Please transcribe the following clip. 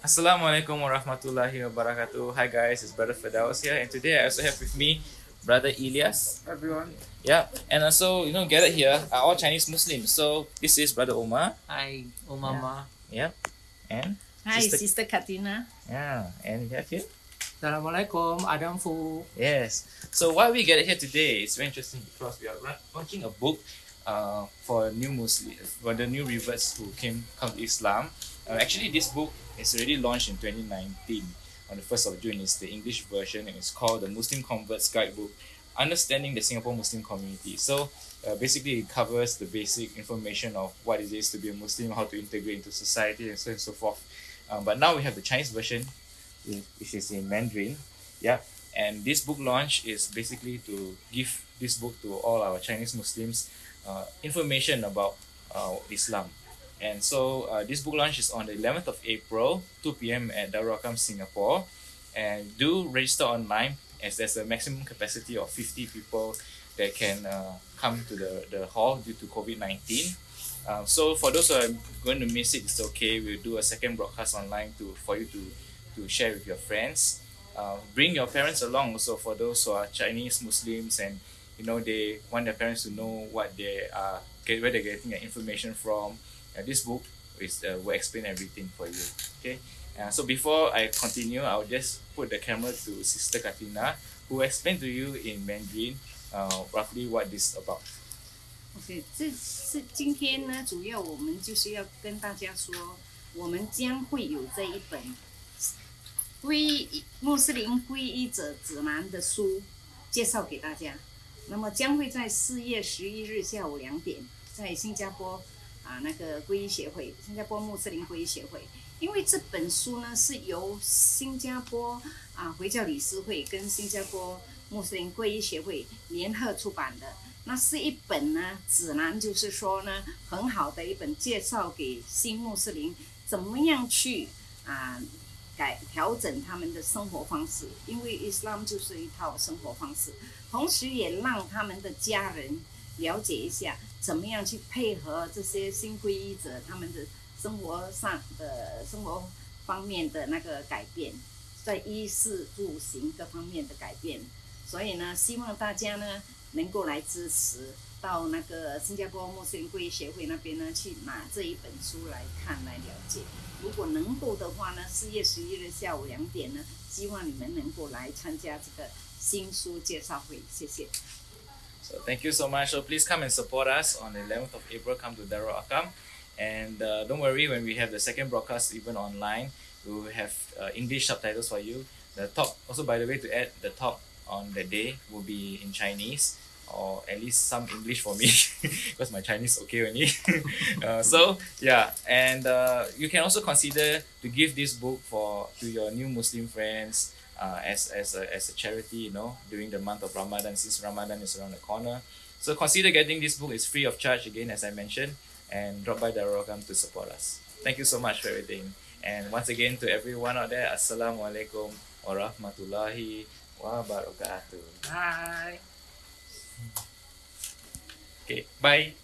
Assalamualaikum warahmatullahi wabarakatuh. Hi guys, it's Brother Firdaus here, and today I also have with me Brother Elias. everyone. Yeah, and also you know gathered here are all Chinese Muslims. So this is Brother Omar. Hi, Umama. Yeah, and Hi, Sister- Sister Katina. yeah, and we have here. Assalamualaikum, Adam Fu. Yes. So why we gathered here today is very interesting because we are run- launching a book uh, for new Muslim for the new reverts who came come to Islam. Uh, actually, this book is already launched in 2019 on the first of June. It's the English version and it's called the Muslim Converts Guidebook, Understanding the Singapore Muslim Community. So uh, basically, it covers the basic information of what it is to be a Muslim, how to integrate into society, and so on and so forth. Um, but now we have the Chinese version, which is in Mandarin. Yeah, and this book launch is basically to give this book to all our Chinese Muslims uh, information about uh, Islam. And so uh, this book launch is on the 11th of April, 2 p.m. at Darul Arqam, Singapore. And do register online as there's a maximum capacity of 50 people that can uh, come to the, the hall due to COVID-19. Uh, so for those who are going to miss it, it's okay. We'll do a second broadcast online to for you to, to share with your friends. Uh, bring your parents along also for those who are Chinese Muslims and you know they want their parents to know what they are get where they're getting their information from. Uh, this book is uh, will explain everything for you. Okay. Uh, so before I continue, I'll just put the camera to Sister Katina, who will explain to you in Mandarin, uh, roughly what this is about. OK，这是今天呢，主要我们就是要跟大家说，我们将会有这一本皈依穆斯林皈依者指南的书介绍给大家。 那么将会在四月十一日下午两点，在新加坡啊那个皈依协会，新加坡穆斯林皈依协会。因为这本书呢是由新加坡啊回教理事会跟新加坡穆斯林皈依协会联合出版的。那是一本呢指南，就是说呢很好的一本介绍给新穆斯林怎么样去啊改调整他们的生活方式，因为伊斯兰就是一套生活方式，同时也让他们的家人了解一下怎么样去配合这些新皈依者他们的生活上的生活方面的那个改变，在衣食住行各方面的改变。所以呢，希望大家呢能够来支持，到那个新加坡穆斯林皈依协会那边呢去拿这一本书来看来了解。如果能够的话呢，四月十一日下午两点呢，希望你们能够来参加这个新书介绍会。谢谢。So thank you so much. So please come and support us on the 11th of April. Come to Darul Akam, and uh, don't worry when we have the second broadcast even online, we will have uh, English subtitles for you. The talk also by the way to add the talk on the day will be in Chinese or at least some English for me because my Chinese okay only. uh, so yeah, and uh, you can also consider to give this book for to your new Muslim friends uh, as, as, a, as a charity, you know, during the month of Ramadan, since Ramadan is around the corner. So consider getting this book. It's free of charge again, as I mentioned, and drop by Darul Arqam to support us. Thank you so much for everything. And once again, to everyone out there, Assalamualaikum warahmatullahi wabarakatuh. Bye. Okay, bye.